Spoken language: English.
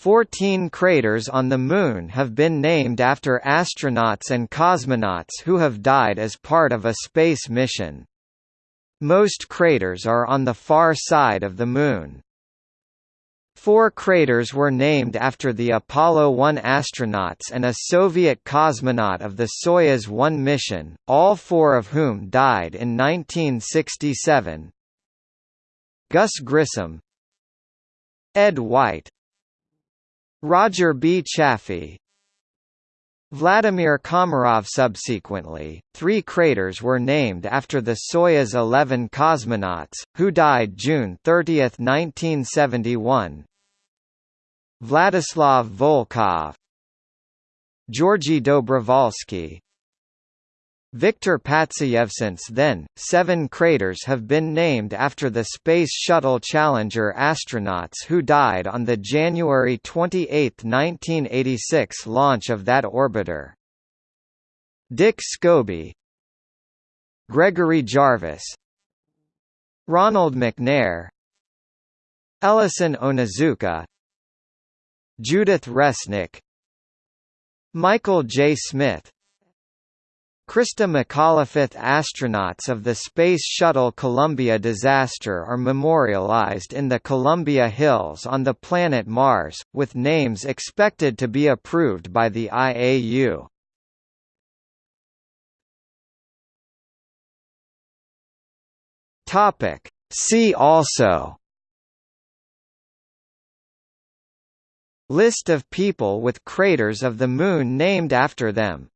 Fourteen craters on the Moon have been named after astronauts and cosmonauts who have died as part of a space mission. Most craters are on the far side of the Moon. Four craters were named after the Apollo 1 astronauts and a Soviet cosmonaut of the Soyuz 1 mission, all four of whom died in 1967. Gus Grissom Ed White Roger B. Chaffee Vladimir Komarov Subsequently, three craters were named after the Soyuz 11 cosmonauts, who died June 30, 1971. Vladislav Volkov Georgy Dobrovolsky Viktor Patsayev Since then, seven craters have been named after the Space Shuttle Challenger astronauts who died on the January 28, 1986 launch of that orbiter. Dick Scobie Gregory Jarvis Ronald McNair Ellison Onizuka Judith Resnik Michael J. Smith Christa McAuliffe astronauts of the Space Shuttle Columbia disaster are memorialized in the Columbia Hills on the planet Mars, with names expected to be approved by the IAU. See also List of people with craters of the Moon named after them